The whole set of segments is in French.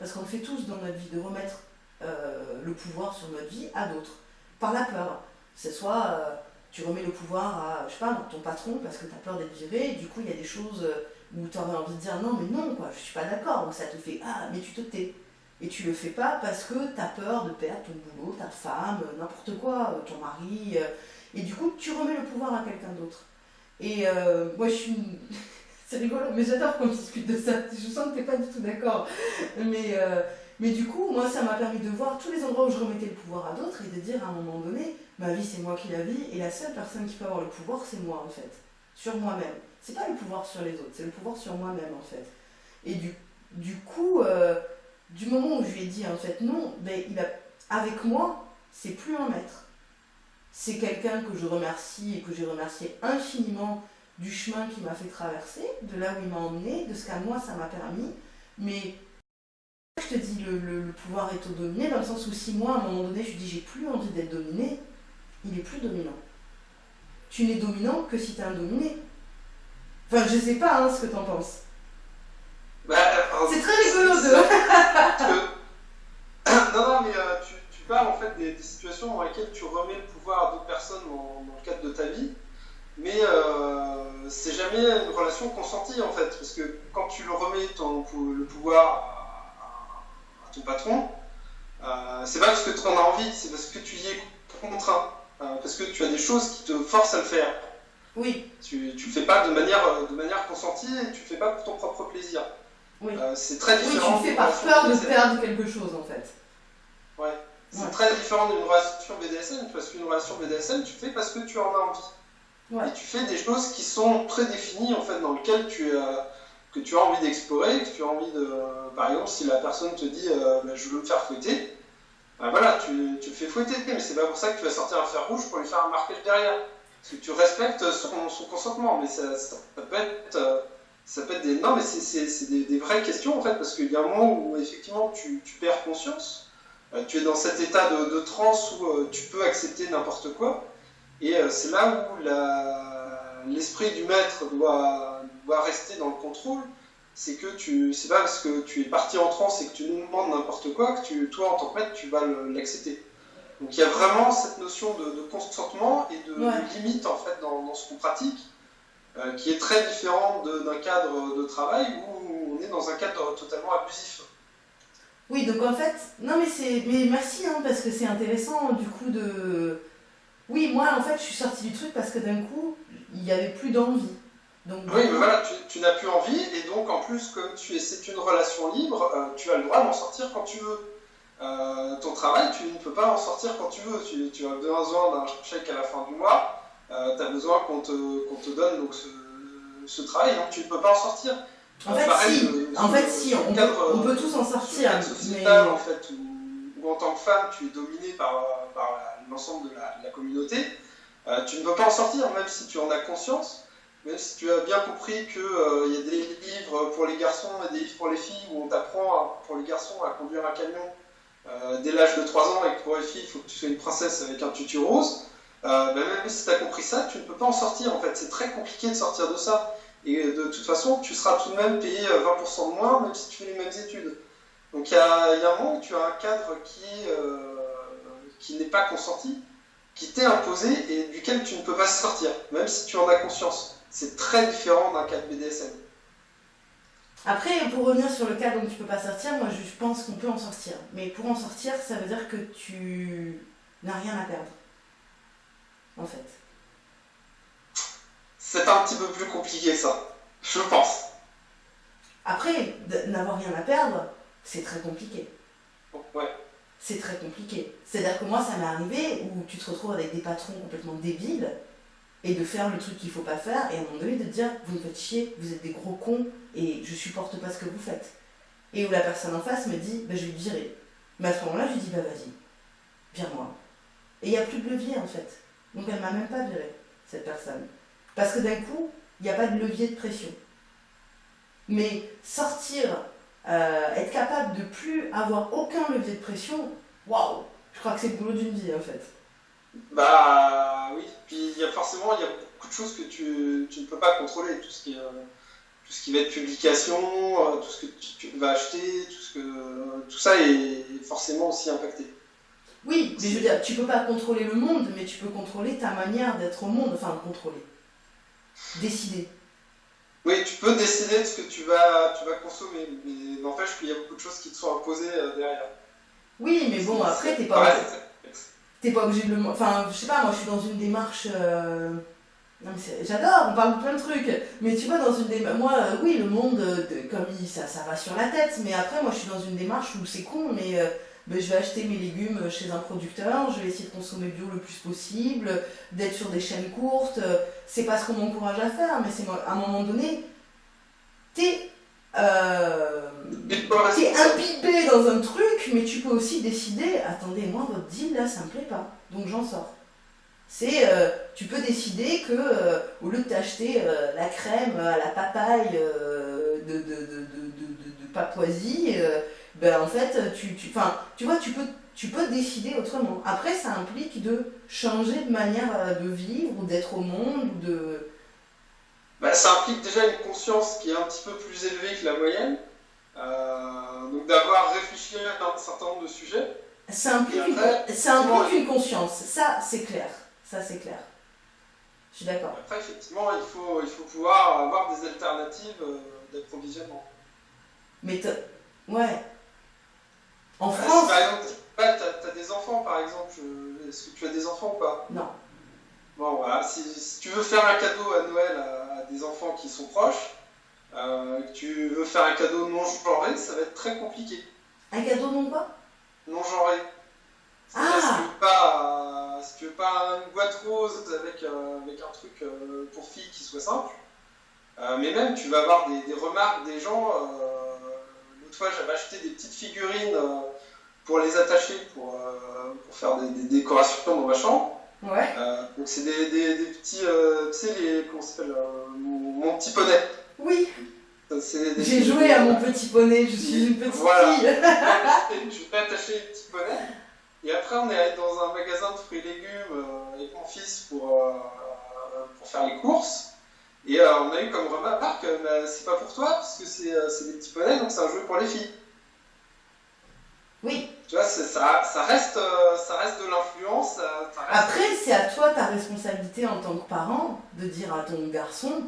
Parce qu'on le fait tous dans notre vie, de remettre euh, le pouvoir sur notre vie à d'autres, par la peur. C'est soit euh, tu remets le pouvoir à, je sais pas, ton patron parce que tu as peur d'être viré, et du coup il y a des choses euh, où tu aurais envie de dire non, mais non, quoi, je suis pas d'accord, ça te fait ah, mais tu te tais. Et tu le fais pas parce que tu as peur de perdre ton boulot, ta femme, n'importe quoi, ton mari. et du coup, tu remets le pouvoir à quelqu'un d'autre. Et moi, je suis. C'est rigolo, mais j'adore qu'on discute de ça. Je sens que tu n'es pas du tout d'accord. Mais, mais du coup, moi, ça m'a permis de voir tous les endroits où je remettais le pouvoir à d'autres et de dire à un moment donné, ma vie, c'est moi qui la vis, et la seule personne qui peut avoir le pouvoir, c'est moi, en fait. Sur moi-même. C'est pas le pouvoir sur les autres, c'est le pouvoir sur moi-même, en fait. Et du, du coup, euh, du moment où je lui ai dit, en fait, non, ben, il a, avec moi, c'est plus un maître. C'est quelqu'un que je remercie et que j'ai remercié infiniment du chemin qu'il m'a fait traverser, de là où il m'a emmené, de ce qu'à moi ça m'a permis. Mais je te dis, le, pouvoir est au dominé, dans le sens où si moi, à un moment donné, je dis j'ai plus envie d'être dominé, il est plus dominant. Tu n'es dominant que si tu es un dominé. Enfin, je sais pas hein, ce que tu en penses. Bah, c'est très rigolo de. non, non, mais euh, tu, parles en fait des, situations dans lesquelles tu remets le pouvoir à d'autres personnes dans, le cadre de ta vie, mais euh, c'est jamais une relation consentie en fait, parce que quand tu le remets ton, le pouvoir ton patron, euh, c'est pas parce que tu en as envie, c'est parce que tu y es contraint. Euh, parce que tu as des choses qui te forcent à le faire. Oui. Tu ne le fais pas de manière, de manière consentie et tu le fais pas pour ton propre plaisir. Oui. C'est très différent. Oui, tu le fais par peur de perdre quelque chose en fait. Ouais. C'est très différent d'une relation BDSM parce qu'une relation BDSM, tu fais parce que tu en as envie. Et tu fais des choses qui sont prédéfinies en fait dans lesquelles tu as que tu as envie d'explorer, que tu as envie de. Par exemple, si la personne te dit euh, bah, je veux me faire fouetter, bah, voilà, tu, tu, fais fouetter, mais c'est pas pour ça que tu vas sortir un fer rouge pour lui faire un marquage derrière. Parce que tu respectes son, son consentement, mais ça, ça, peut être. Euh, ça peut être des. Non, mais c'est des, des, vraies questions en fait, parce qu'il y a un moment où effectivement tu, tu perds conscience, euh, tu es dans cet état de, de transe où tu peux accepter n'importe quoi, et c'est là où l'esprit du maître doit rester dans le contrôle, c'est que tu, c'est pas parce que tu es parti en transe et que tu nous demandes n'importe quoi que tu, toi en tant que maître tu vas l'accepter. Donc il y a vraiment cette notion de, consentement et de, limite en fait dans, ce qu'on pratique, euh, qui est très différente d'un cadre de travail où on est dans un cadre totalement abusif. Oui, donc en fait, non mais c'est, mais merci hein, parce que c'est intéressant du coup de, oui moi en fait je suis sortie du truc parce que d'un coup il n'y avait plus d'envie oui, mais voilà, tu, n'as plus envie, et donc en plus, comme tu es, c'est une relation libre, euh, tu as le droit d'en sortir quand tu veux. Euh, ton travail, tu ne peux pas en sortir quand tu veux. Tu, as besoin d'un chèque à la fin du mois, euh, tu as besoin qu'on te, te, donne donc, ce, travail, donc tu ne peux pas en sortir. En fait, si, en fait, si on, on, peut tous en sortir. Sociétal, en fait, où, en tant que femme, tu es dominée par, par l'ensemble de la, communauté, tu ne peux pas en sortir, même si tu en as conscience. Même si tu as bien compris qu'il euh, y a des livres pour les garçons et des livres pour les filles où on t'apprend pour les garçons à conduire un camion euh, dès l'âge de 3 ans et que pour les filles il faut que tu sois une princesse avec un tutu rose, euh, ben, même si tu as compris ça, tu ne peux pas en sortir en fait. C'est très compliqué de sortir de ça. Et de toute façon, tu seras tout de même payé 20% de moins même si tu fais les mêmes études. Donc il y, a, un moment où tu as un cadre qui, qui n'est pas consenti, qui t'est imposé et duquel tu ne peux pas sortir, même si tu en as conscience c'est très différent d'un cas de BDSM. Après, pour revenir sur le cas dont tu peux pas sortir, moi je pense qu'on peut en sortir. Mais pour en sortir, ça veut dire que tu n'as rien à perdre. En fait. C'est un petit peu plus compliqué ça, je pense. Après, n'avoir rien à perdre, c'est très compliqué. Ouais. C'est très compliqué. C'est-à-dire que moi, ça m'est arrivé où tu te retrouves avec des patrons complètement débiles et de faire le truc qu'il faut pas faire, et à un moment donné de dire vous me faites chier, vous êtes des gros cons, et je supporte pas ce que vous faites. Et où la personne en face me dit bah, je vais virer. Mais à ce moment-là, je lui dis bah vas-y, vire-moi. Et il n'y a plus de levier en fait. Donc elle m'a même pas viré, cette personne. Parce que d'un coup, il n'y a pas de levier de pression. Mais sortir, euh, être capable de plus avoir aucun levier de pression, waouh, je crois que c'est le boulot d'une vie en fait. Bah oui, puis il y a forcément il y a beaucoup de choses que tu, tu, ne peux pas contrôler, tout ce qui est, tout ce qui va être publication, tout ce que tu, vas acheter, tout, ce que, tout ça est forcément aussi impacté. Oui, mais je veux dire, tu peux pas contrôler le monde, mais tu peux contrôler ta manière d'être au monde, enfin contrôler. Décider. Oui, tu peux décider de ce que tu vas, tu vas consommer, mais n'empêche qu'il y a beaucoup de choses qui te sont imposées derrière. Oui, mais bon, après, t'es pas, t'es pas obligé de le. Enfin, je sais pas, moi je suis dans une démarche. Euh, j'adore, on parle de plein de trucs, mais tu vois, dans une démarche. Moi, euh, oui, le monde, euh, comme il, ça, ça va sur la tête, mais après, moi je suis dans une démarche où c'est con, mais. Ben, je vais acheter mes légumes chez un producteur, je vais essayer de consommer bio le plus possible, d'être sur des chaînes courtes. C'est pas ce qu'on m'encourage à faire, mais c'est à un moment donné, t'es euh, t'es imbibé dans un truc, mais tu peux aussi décider, attendez, moi votre deal là ça me plaît pas, donc j'en sors. C'est, euh, tu peux décider que euh, au lieu de t'acheter euh, la crème à la papaye de, de, de, de, Papouasie, ben en fait, tu, tu, tu vois, tu peux, tu peux décider autrement. Après, ça implique de changer de manière de vivre ou d'être au monde ou de bah, ça implique déjà une conscience qui est un petit peu plus élevée que la moyenne. Euh, donc d'avoir réfléchi à un certain nombre de sujets. Ça implique, une, conscience, ça c'est clair. Ça c'est clair. Je suis d'accord. Après, effectivement, il faut, il faut pouvoir avoir des alternatives euh, d'approvisionnement. Mais ouais. En France. par exemple, tu as, des enfants par exemple. Est-ce que tu as des enfants ou pas? Non. Bon, voilà. Si, tu veux faire un cadeau à Noël des enfants qui sont proches, euh, que tu veux faire un cadeau non genré, ça va être très compliqué. Un cadeau non quoi? Non genré. Ah si tu veux pas, euh, si tu veux pas une boîte rose avec, euh, avec un truc pour filles qui soit simple, mais même tu vas avoir des, remarques des gens. L'autre fois, j'avais acheté des petites figurines pour les attacher, pour, pour faire des, des, décorations dans ma chambre. Ouais. Euh, donc c'est des, des, des, petits, euh, tu sais, les, comment s'appelle, euh, mon, petit poney. Oui. J'ai joué à mon petit poney, je suis une petite voilà. fille. je vais attacher les petits poneys. Et après, on est allé dans un magasin de fruits et légumes avec mon fils pour, pour faire les courses. Et on a eu comme remarque, bah, c'est pas pour toi, parce que c'est des petits poneys, donc c'est un jeu pour les filles. Oui. Tu vois, ça, ça, reste, euh, ça reste de l'influence. Après, c'est à toi ta responsabilité en tant que parent de dire à ton garçon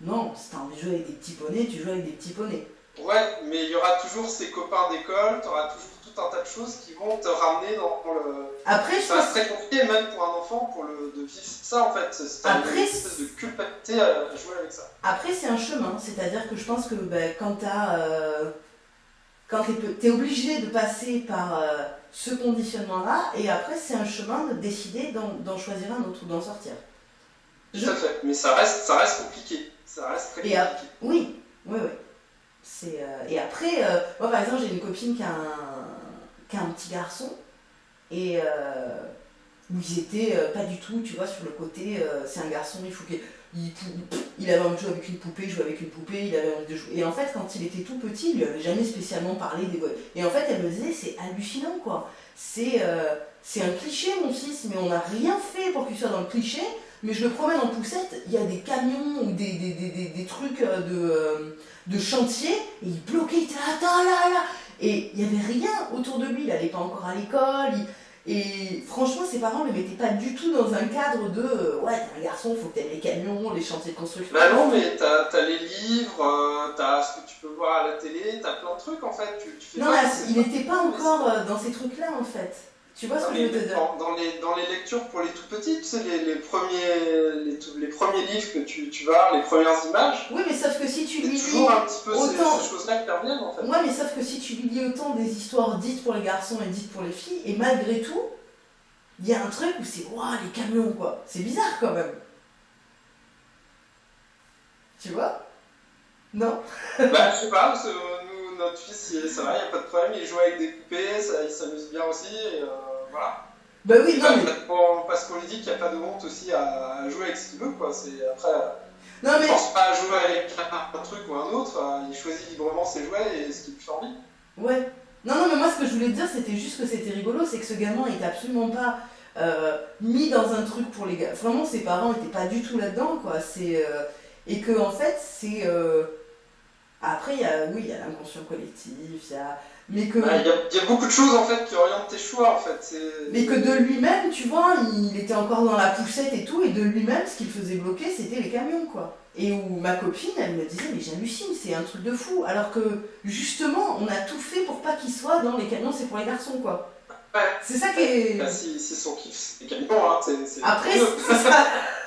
non, si t'as envie de jouer avec des petits poneys, tu joues avec des petits poneys. Ouais, mais il y aura toujours ses copains d'école, tu auras toujours tout un tas de choses qui vont te ramener dans le. Après, je ça reste très compliqué, même pour un enfant, pour le, de vivre ça en fait. C'est Après, une espèce de culpabilité à jouer avec ça. Après, c'est un chemin, c'est-à-dire que je pense que ben, quand t'as. Euh quand tu es, obligé de passer par euh, ce conditionnement-là, et après, c'est un chemin de décider d'en choisir un autre ou d'en sortir. Tout à fait, mais ça reste, ça reste compliqué. Ça reste très compliqué. oui, oui, oui. Euh, et après, euh, moi par exemple, j'ai une copine qui a, un, petit garçon, et où ils étaient pas du tout, tu vois, sur le côté, c'est un garçon, il faut qu'il il, avait envie de jouer avec une poupée, jouer avec une poupée, il avait envie de jouer. Et en fait, quand il était tout petit, il lui avait jamais spécialement parlé des Et en fait, elle me disait, c'est hallucinant, quoi. C'est euh, c'est un cliché, mon fils, mais on n'a rien fait pour qu'il soit dans le cliché. Mais je le promène en poussette, il y a des camions ou des, des, des, des trucs euh, de, euh, de chantier, et il bloquait, il était là, attends, là, là. Et il n'y avait rien autour de lui, il n'allait pas encore à l'école, et franchement, ses parents ne le mettaient pas du tout dans un cadre de euh, ouais, t'es un garçon, faut que t'aimes les camions, les chantiers de construction. Bah non, mais t'as as les livres, euh, t'as ce que tu peux voir à la télé, t'as plein de trucs en fait. Tu, tu fais non, là, il n'était pas encore dans ces trucs-là en fait. Tu vois ce que je veux te dire dans, les, dans les lectures pour les tout petits, tu sais, les, les premiers, les, les, premiers livres que tu, tu vas les premières images. Oui, mais sauf que si tu lis. toujours un petit peu autant... ces, choses-là qui reviennent en fait. Mais sauf que si tu lis autant des histoires dites pour les garçons et dites pour les filles, et malgré tout, il y a un truc où c'est waouh, les camions quoi. C'est bizarre quand même. Tu vois? Non? Bah, je sais pas, notre fils, ça va, il n'y a pas de problème, il joue avec des poupées, ça, il s'amuse bien aussi. Et, euh, voilà. Bah oui, non, mais... Parce qu'on lui dit qu'il n'y a pas de honte aussi à, jouer avec ce qu'il veut, quoi. C'est après. Non, mais... Il pense pas à jouer avec un truc ou un autre, euh, il choisit librement ses jouets et ce qui lui fait envie. Ouais. Non, non, mais moi ce que je voulais te dire, c'était juste que c'était rigolo, c'est que ce gamin était absolument pas euh, mis dans un truc pour les gars. Vraiment, ses parents n'étaient pas du tout là-dedans, quoi. C'est. Euh, et que, en fait, c'est Après, il y a, oui, il y a l'inconscient collectif, il y a... Mais que... Bah, il y, a beaucoup de choses en fait qui orientent tes choix en fait. Mais que de lui-même, tu vois, il était encore dans la poussette et tout, et de lui-même, ce qu'il faisait bloquer, c'était les camions, quoi. Et où ma copine, elle me disait, mais j'hallucine, c'est un truc de fou. Alors que, justement, on a tout fait pour pas qu'il soit dans les camions, c'est pour les garçons, quoi. Ouais. C'est ça qui est... Bah, si, c'est son kiff, c'est les camions, hein. Après, c'est ça...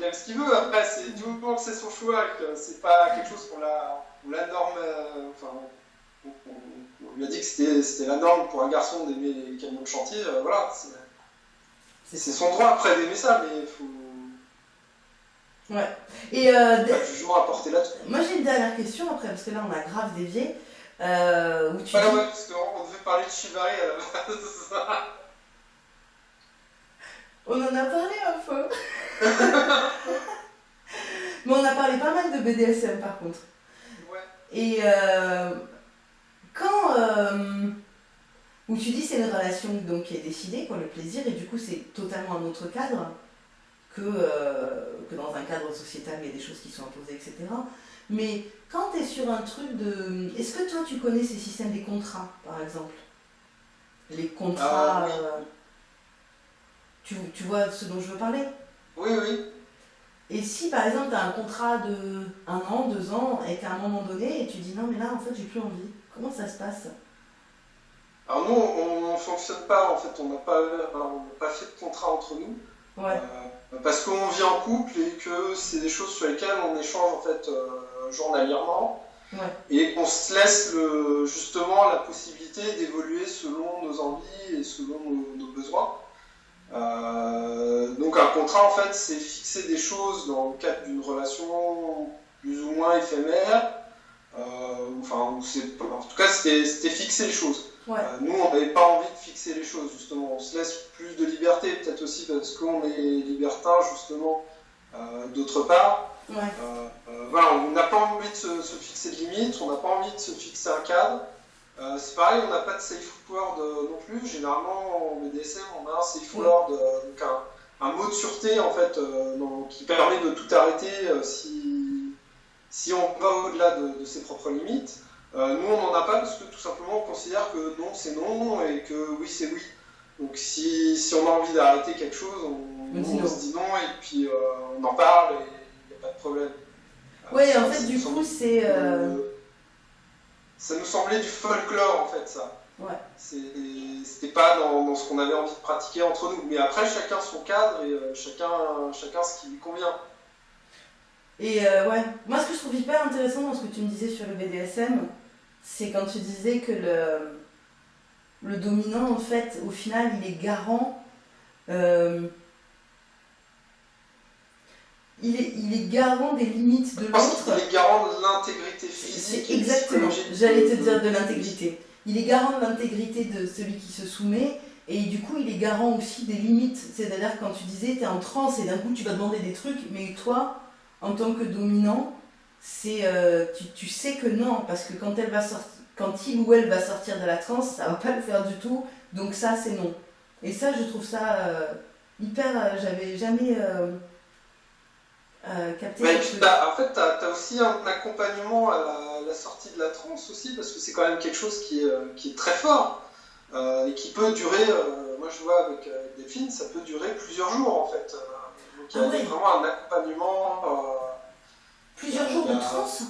il aime ce qu'il veut, après, c'est du moment que c'est son choix, que c'est pas quelque chose qu'on la, la norme... Euh, enfin, on, lui a dit que c'était la norme pour un garçon d'aimer les camions de chantier, euh, voilà. C'est son droit après d'aimer ça, mais il faut Ouais. Et euh, toujours apporter là-dessus. Moi j'ai une dernière question après, parce que là on a grave dévié. Euh, où tu ouais, ouais, parce qu'on devait parler de Shibari à la base. On en a parlé un peu. Mais on a parlé pas mal de BDSM par contre. Ouais. Et euh, quand. Euh, où tu dis c'est une relation donc, qui est décidée, quoi, le plaisir, et du coup c'est totalement un autre cadre que, euh, que dans un cadre sociétal, il y a des choses qui sont imposées, etc. Mais quand tu es sur un truc de... Est-ce que toi, tu connais ces systèmes des contrats, par exemple? Les contrats... Ah, tu, tu, vois ce dont je veux parler? Oui, oui. Et si, par exemple, tu as un contrat de un an, deux ans, et qu'à un moment donné, tu dis non, mais là, en fait, j'ai plus envie. Comment ça se passe? Alors nous, on ne fonctionne pas, en fait, on n'a pas, pas fait de contrat entre nous. Ouais. Euh, parce qu'on vit en couple et que c'est des choses sur lesquelles on échange en fait euh, journalièrement et qu'on se laisse le, justement la possibilité d'évoluer selon nos envies et selon nos, besoins. Euh, donc un contrat en fait c'est fixer des choses dans le cadre d'une relation plus ou moins éphémère. Euh, enfin, en tout cas c'était fixer les choses. Euh, nous, on n'avait pas envie de fixer les choses, justement. On se laisse plus de liberté, peut-être aussi parce qu'on est libertin, justement, d'autre part. Voilà, on n'a pas envie de se, fixer de limites, on n'a pas envie de se fixer un cadre. C'est pareil, on n'a pas de safe word non plus. Généralement, en BDSM, on a un safe word, donc un, mot de sûreté, en fait, qui permet de tout arrêter si, si on va au-delà de ses propres limites. Euh, nous, on n'en a pas parce que tout simplement, on considère que non, c'est non et que oui, c'est oui. Donc si, si, on a envie d'arrêter quelque chose, on, se dit non et puis euh, on en parle et il n'y a pas de problème. Oui, en fait, du coup, c'est. Euh, ça nous semblait du folklore, en fait, ça. Ouais. C'était pas dans, ce qu'on avait envie de pratiquer entre nous. Mais après, chacun son cadre et chacun, chacun ce qui lui convient. Et ouais, moi, ce que je trouve hyper intéressant dans ce que tu me disais sur le BDSM, c'est quand tu disais que le, le dominant, en fait, au final, il est garant. Euh, il, est, il est garant des limites de l'autre. Il est garant de l'intégrité physique. exactement, j'allais te dire de l'intégrité. Il est garant de l'intégrité de celui qui se soumet. Et du coup, il est garant aussi des limites. C'est-à-dire quand tu disais, tu es en transe et d'un coup, tu vas demander des trucs, mais toi, en tant que dominant, c'est euh, tu, sais que non, parce que quand, elle va sortir, quand il ou elle va sortir de la transe, ça va pas le faire du tout, donc ça c'est non. Et ça, je trouve ça euh, hyper. Euh, j'avais jamais capté. en fait, tu as, aussi un accompagnement à la, sortie de la transe aussi, parce que c'est quand même quelque chose qui est, qui est très fort et qui peut durer. moi, je vois avec Delphine, ça peut durer plusieurs jours en fait. donc il y a ah vraiment un accompagnement Plusieurs jours de transe?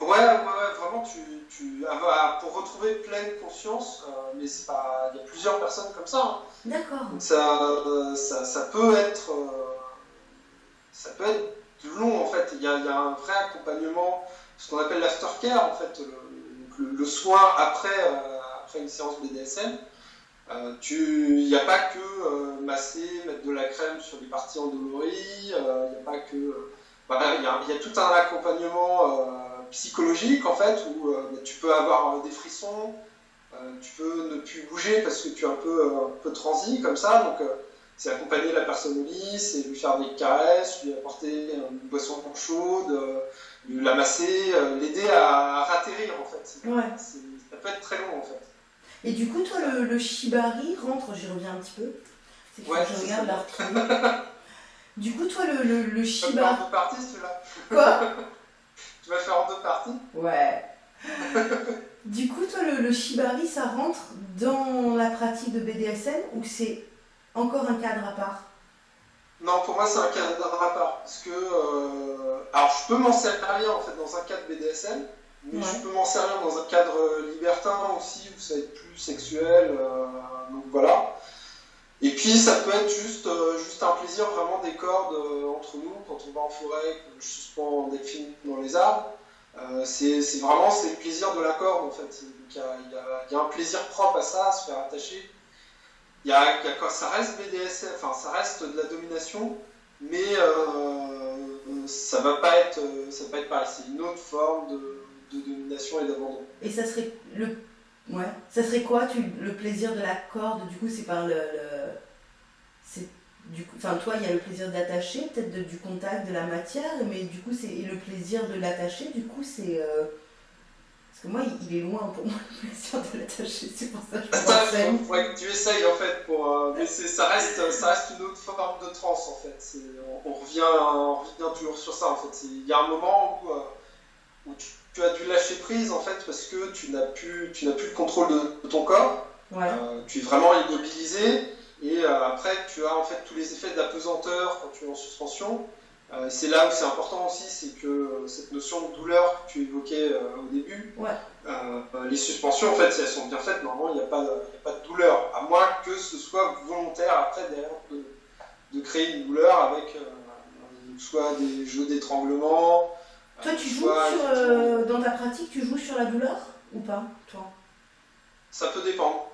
Ouais, ouais, vraiment, tu, tu ah, bah, pour retrouver pleine conscience, euh, mais c'est pas, il y a plusieurs personnes comme ça. Hein. D'accord. Ça, ça, ça, peut être, euh, ça peut être long en fait. Il y a, un vrai accompagnement, ce qu'on appelle l'aftercare en fait, le, le, soin après, euh, après une séance BDSM. il n'y a pas que masser, mettre de la crème sur les parties endolories, il n'y a pas que bah, il y, a tout un accompagnement euh, psychologique en fait où euh, bah, tu peux avoir euh, des frissons, tu peux ne plus bouger parce que tu es un peu, un peu transi comme ça. Donc c'est accompagner la personne au lit, c'est lui faire des caresses, lui apporter une boisson chaude, lui la masser, l'aider à, ratterrir en fait. Ouais. Ça peut être très long en fait. Et du coup, toi, le, shibari rentre, j'y reviens un petit peu. C'est ouais, je regarde la Du coup, toi, le, le, le Shiba. parti, celui-là. Quoi tu vas faire en deux parties. Ouais. du coup, toi, le, shibari, ça rentre dans la pratique de BDSM ou c'est encore un cadre à part Non, pour moi, c'est un cadre à part. Parce que. Euh, alors, je peux m'en servir en fait dans un cadre BDSM, mais je peux m'en servir dans un cadre libertin aussi, où ça va être plus sexuel. Euh, donc voilà. Et puis ça peut être juste, euh, juste un plaisir vraiment des cordes entre nous quand on va en forêt, que je suspends des films dans les arbres. Euh, c'est vraiment c'est le plaisir de la corde en fait. Il y, y, a un plaisir propre à ça, à se faire attacher. Y a, ça reste BDSM, enfin ça reste de la domination, mais euh, ça va pas être ça va pas être pareil. C'est une autre forme de, domination et d'abandon. Et ça serait le ouais, ça serait quoi tu, le plaisir de la corde? Du coup, c'est par le, c'est du enfin toi il y a le plaisir d'attacher peut-être du contact de la matière mais du coup c'est le plaisir de l'attacher du coup c'est euh, parce que moi il, est loin pour moi le plaisir de l'attacher c'est pour ça que je pense que tu essayes en fait pour euh, mais ça reste ça reste une autre forme de transe en fait. On, revient on revient toujours sur ça en fait. Il y a un moment où, euh, où tu, as dû lâcher prise en fait parce que tu n'as plus tu n'as plus le contrôle de, ton corps. Tu es vraiment immobilisé. Et euh, après, tu as en fait tous les effets d'apesanteur quand tu es en suspension. Euh, c'est là où c'est important aussi, c'est que euh, cette notion de douleur que tu évoquais au début, les suspensions, en fait, si elles sont bien faites, normalement, il n'y a, pas de douleur, à moins que ce soit volontaire après derrière de, créer une douleur avec soit des jeux d'étranglement. Toi, tu joues sur, dans ta pratique, tu joues sur la douleur ou pas, toi? Ça peut dépendre.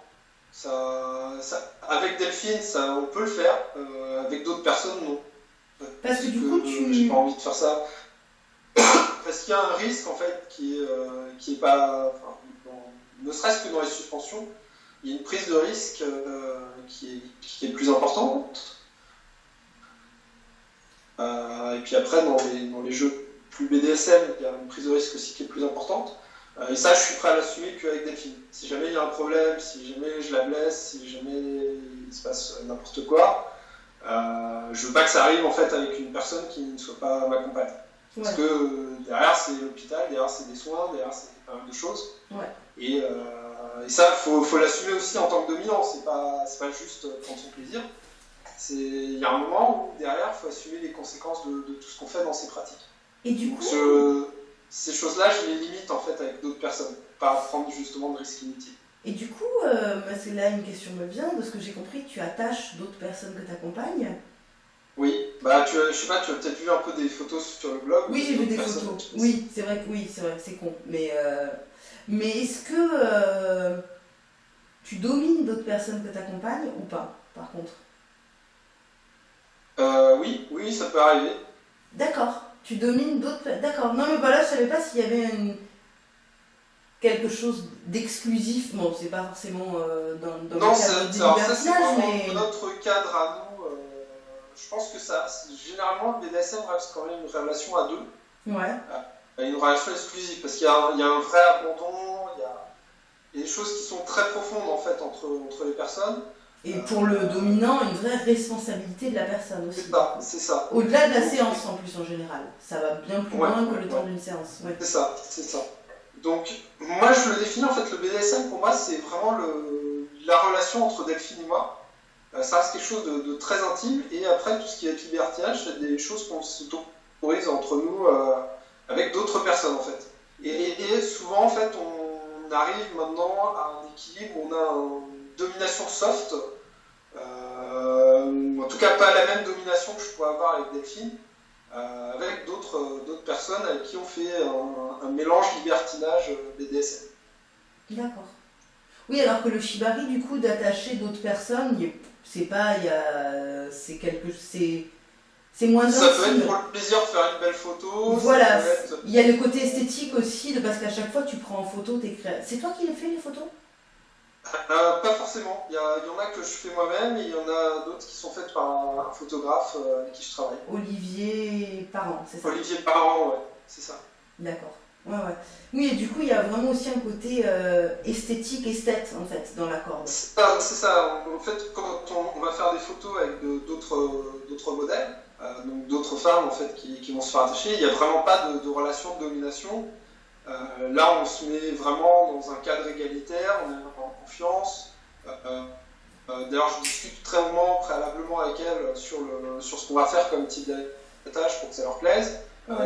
Ça, ça, avec Delphine, ça, on peut le faire. Euh, avec d'autres personnes, non. Parce que du coup, tu. J'ai pas envie de faire ça. Parce qu'il y a un risque, en fait, qui est, euh, qui est pas. ne serait-ce que dans les suspensions, il y a une prise de risque euh, qui, est, qui, est, plus importante. et puis après, dans les, dans les jeux plus BDSM, il y a une prise de risque aussi qui est plus importante. Euh, et ça, je suis prêt à l'assumer qu'avec Delphine. Si jamais il y a un problème, si jamais je la blesse, si jamais il se passe n'importe quoi, euh, je veux pas que ça arrive en fait avec une personne qui ne soit pas ma compagne. Parce que euh, derrière c'est l'hôpital, derrière c'est des soins, derrière c'est pas mal de choses. Et, et, ça, il faut, l'assumer aussi en tant que dominant, c'est pas, pas juste prendre son plaisir. Il y a un moment où derrière il faut assumer les conséquences de, tout ce qu'on fait dans ces pratiques. Et du coup ces choses-là, je les limite en fait avec d'autres personnes, pas prendre justement de risques inutiles. Et du coup, euh, bah, c'est là une question me vient, de ce que j'ai compris, tu attaches d'autres personnes que tu accompagnes Oui, bah tu, je sais pas, tu as peut-être vu un peu des photos sur le blog. Oui, j'ai vu des photos. Oui, c'est vrai que oui, c'est vrai c'est con. Mais, euh, mais est-ce que euh, tu domines d'autres personnes que tu accompagnes ou pas, par contre? Oui, oui, ça peut arriver. D'accord tu domines d'autres. D'accord. Non, mais voilà, je savais pas s'il y avait quelque chose d'exclusif. Bon, c'est pas forcément euh, dans, dans non, le cadre du mais. notre cadre à nous. Euh, je pense que ça. Généralement, le BDSM reste quand même une relation à deux. Ouais. Euh, une relation exclusive, parce qu'il y, y, a un vrai abandon, il y a, il y a des choses qui sont très profondes en fait entre, entre les personnes. Et pour le dominant, une vraie responsabilité de la personne aussi. C'est ça, c'est ça. Au-delà de la séance en plus en général. Ça va bien plus loin que le temps d'une séance. C'est ça, c'est ça. Donc, moi je le définis en fait, le BDSM pour moi c'est vraiment la relation entre Delphine et moi. Euh, ça reste quelque chose de, très intime et après tout ce qui est libertinage, c'est des choses qu'on s'autorise entre nous euh, avec d'autres personnes en fait. Et, souvent en fait on arrive maintenant à un équilibre, on a un domination soft. Euh, en tout cas, pas la même domination que je pourrais avoir avec Delphine, avec d'autres, d'autres personnes avec qui on fait un, mélange libertinage BDSM. D'accord. Oui, alors que le shibari, du coup, d'attacher d'autres personnes, c'est pas, il y a, c'est quelque, c'est, c'est moins Ça peut être pour le plaisir de faire une belle photo. Voilà, il y a le côté esthétique aussi, de, parce qu'à chaque fois tu prends en photo tes créations. C'est toi qui les fais les photos? Euh, pas forcément. Il y, en a que je fais moi-même et il y en a d'autres qui sont faites par un, photographe euh, avec qui je travaille. Olivier Parent, c'est ça Olivier Parent, ouais, c'est ça. D'accord. Ouais, ouais. Oui, et du coup, il y a vraiment aussi un côté euh, esthétique, esthète, en fait, dans la corde. C'est ça, En fait, quand on, va faire des photos avec d'autres modèles, donc d'autres femmes en fait qui, vont se faire attacher. Il n'y a vraiment pas de, relation de domination. Là, on se met vraiment dans un cadre égalitaire, on est en confiance. D'ailleurs, je discute très longuement, préalablement avec elles sur, le, sur ce qu'on va faire comme type d'attache pour que ça leur plaise.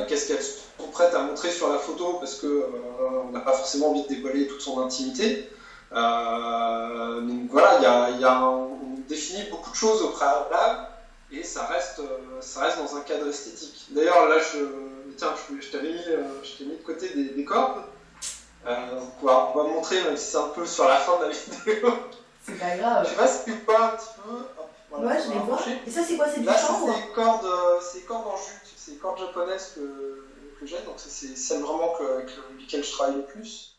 Qu'est-ce qu'elles sont prêtes à montrer sur la photo parce qu'on n'a pas forcément envie de dévoiler toute son intimité. Euh, donc voilà, y y a on définit beaucoup de choses au préalable et ça reste, euh, ça reste dans un cadre esthétique. D'ailleurs, là, je, tiens, je, t'avais mis, euh, mis de côté des, cordes. on, va, montrer, même si c'est un peu sur la fin de la vidéo. C'est pas grave. Je sais pas si tu vois un petit peu. ouais, je les vois. Et ça, c'est quoi C'est du Là, c'est des cordes, cordes en jute, c'est des cordes japonaises que, que j'ai, donc c'est celles vraiment que, avec lesquelles je travaille le plus.